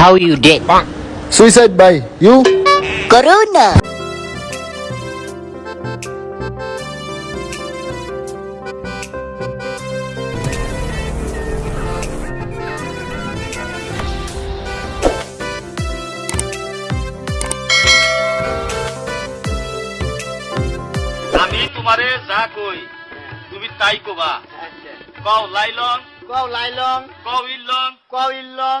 How you dead? Suicide by you? Corona. আমি তোমারে যা কই তুমি তাই কবা কও লাইলং কও লাইলং কও ইলং কও ইলং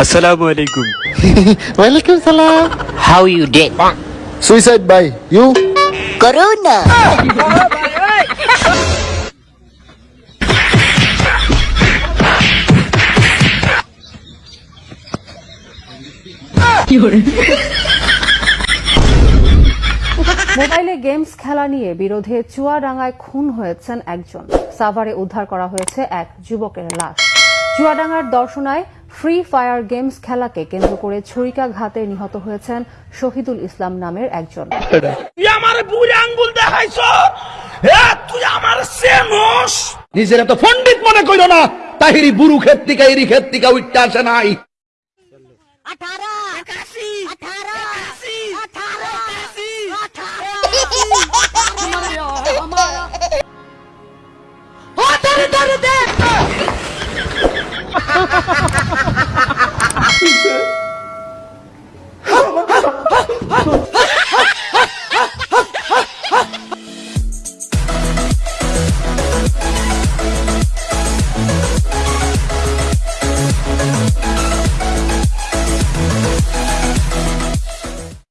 Assalamualaikum. Walaikum salam. How you dead? Suicide by you? Corona. You're মোবাইলে গেমস খেলা নিয়ে বিরোধে চুয়াডাঙ্গায় খুন হয়েছেন একজন সাভারে উদ্ধার করা হয়েছে এক যুবকের লাশ চুয়াডাঙ্গার দর্শনায় ফ্রি ফায়ার গেমস খেলাকে কেন্দ্র করে ছুরিকাঘাতে নিহত হয়েছেন শহীদুল ইসলাম নামের একজন নিজেরা তো পণ্ডিত মনে কইল না তাহিরি বুড়ু ক্ষেত্রিকা এরি ক্ষেত্রিকা উঠতে আসে নাই আঠারো আঠারো ハハ！